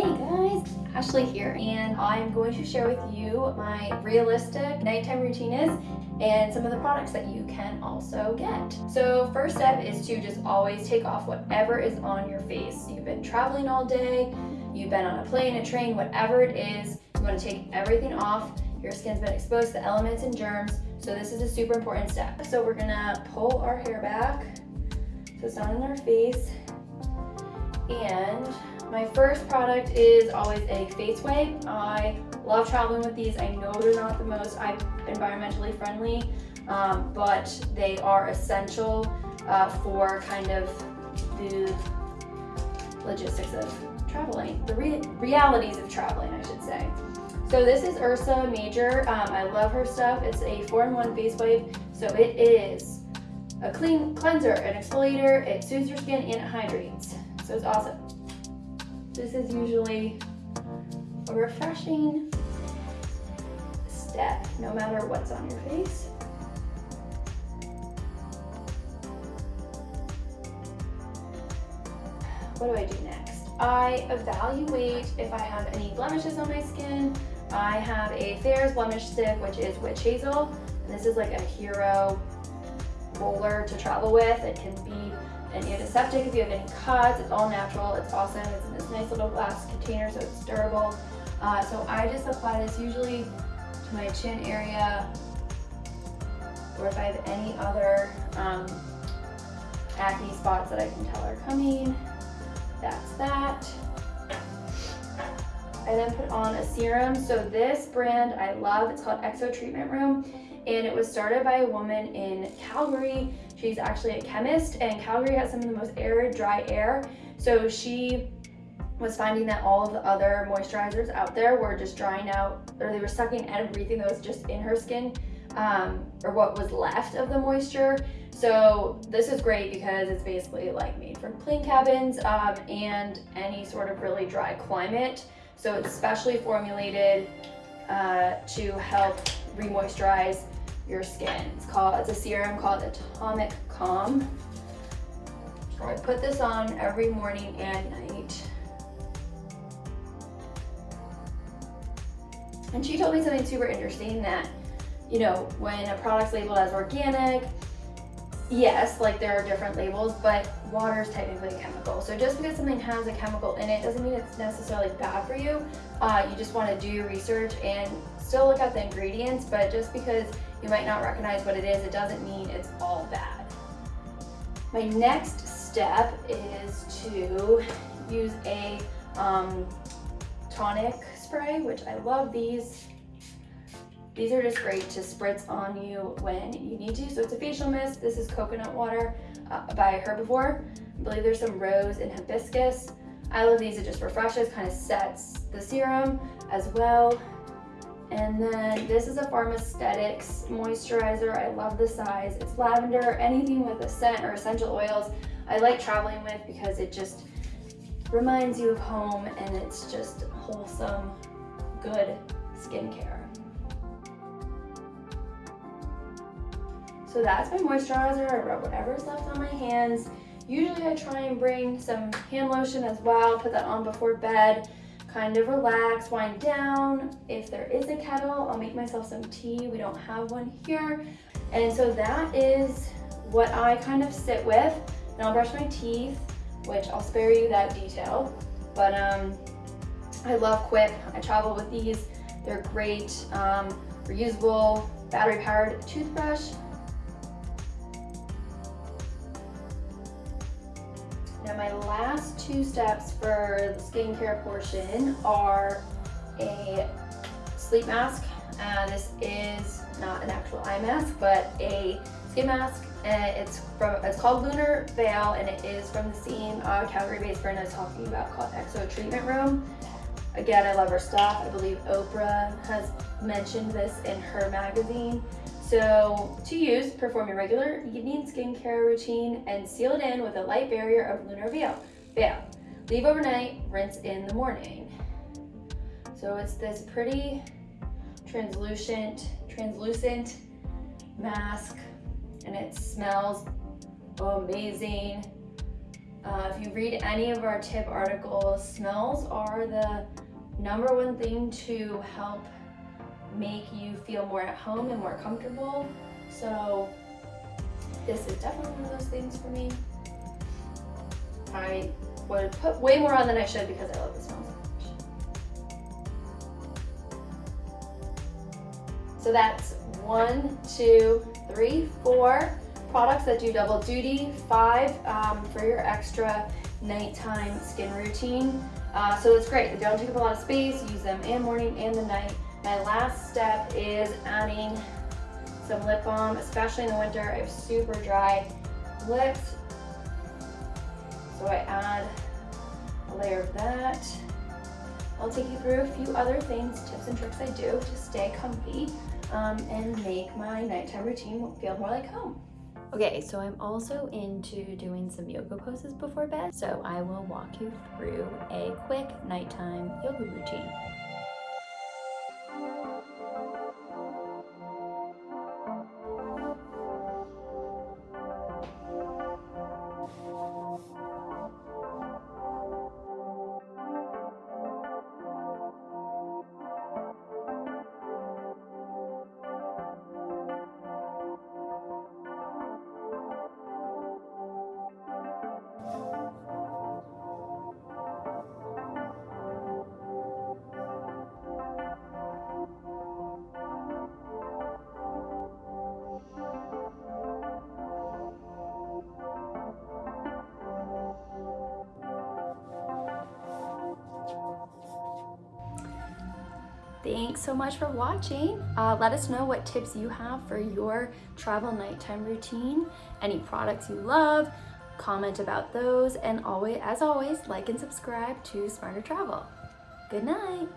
Hey guys, Ashley here, and I'm going to share with you my realistic nighttime routine is and some of the products that you can also get. So first step is to just always take off whatever is on your face. You've been traveling all day, you've been on a plane, a train, whatever it is, you want to take everything off. Your skin's been exposed to elements and germs, so this is a super important step. So we're gonna pull our hair back so it's not in our face. And my first product is always a face wipe. I love traveling with these. I know they're not the most environmentally friendly, um, but they are essential uh, for kind of the logistics of traveling, the re realities of traveling, I should say. So this is Ursa Major. Um, I love her stuff. It's a 4-in-1 face wipe. So it is a clean cleanser, an exfoliator, it soothes your skin and it hydrates. So it's awesome. This is usually a refreshing step, no matter what's on your face. What do I do next? I evaluate if I have any blemishes on my skin. I have a Thayer's Blemish Stick, which is witch hazel. And this is like a hero roller to travel with. It can be an antiseptic if you have any cuts. It's all natural. It's awesome. It's in this nice little glass container, so it's durable. Uh, so I just apply this usually to my chin area, or if I have any other um, acne spots that I can tell are coming. That's that. I then put on a serum. So this brand I love, it's called Exo Treatment Room and it was started by a woman in Calgary. She's actually a chemist and Calgary has some of the most arid, dry air. So she was finding that all of the other moisturizers out there were just drying out or they were sucking everything that was just in her skin um, or what was left of the moisture. So this is great because it's basically like made for plane cabins um, and any sort of really dry climate. So it's specially formulated uh, to help re-moisturize your skin. It's called, it's a serum called Atomic Calm. I put this on every morning and night. And she told me something super interesting that, you know, when a product's labeled as organic, yes, like there are different labels, but water is technically a chemical. So just because something has a chemical in it doesn't mean it's necessarily bad for you. Uh, you just want to do your research and still look at the ingredients, but just because you might not recognize what it is, it doesn't mean it's all bad. My next step is to use a um, tonic spray, which I love these. These are just great to spritz on you when you need to. So it's a facial mist. This is coconut water uh, by Herbivore. I believe there's some rose and hibiscus. I love these. It just refreshes, kind of sets the serum as well. And then this is a Pharmaesthetics moisturizer. I love the size. It's lavender, anything with a scent or essential oils. I like traveling with because it just reminds you of home and it's just wholesome, good skincare. So that's my moisturizer. I rub whatever's left on my hands. Usually I try and bring some hand lotion as well, put that on before bed kind of relax, wind down. If there is a kettle, I'll make myself some tea. We don't have one here. And so that is what I kind of sit with. And I'll brush my teeth, which I'll spare you that detail. But um, I love Quip. I travel with these. They're great, um, reusable, battery-powered toothbrush. Now my last two steps for the skincare portion are a sleep mask. Uh, this is not an actual eye mask, but a skin mask. And it's from it's called Lunar Veil, and it is from the same uh, Calgary-based brand I was talking about called Exo Treatment Room. Again, I love her stuff. I believe Oprah has mentioned this in her magazine. So to use, perform your regular evening skincare routine and seal it in with a light barrier of Lunar Veil. Veil. Leave overnight, rinse in the morning. So it's this pretty translucent, translucent mask and it smells amazing. Uh, if you read any of our tip articles, smells are the number one thing to help make you feel more at home and more comfortable. So this is definitely one of those things for me. I would put way more on than I should because I love the smell so much. So that's one, two, three, four products that do double duty, five um, for your extra nighttime skin routine. Uh, so it's great. They don't take up a lot of space. Use them in morning and the night. My last step is adding some lip balm, especially in the winter. I have super dry lips. So I add a layer of that. I'll take you through a few other things, tips and tricks I do to stay comfy um, and make my nighttime routine feel more like home. Okay, so I'm also into doing some yoga poses before bed, so I will walk you through a quick nighttime yoga routine. Thanks so much for watching. Uh, let us know what tips you have for your travel nighttime routine, any products you love, comment about those, and always, as always, like and subscribe to Smarter Travel. Good night.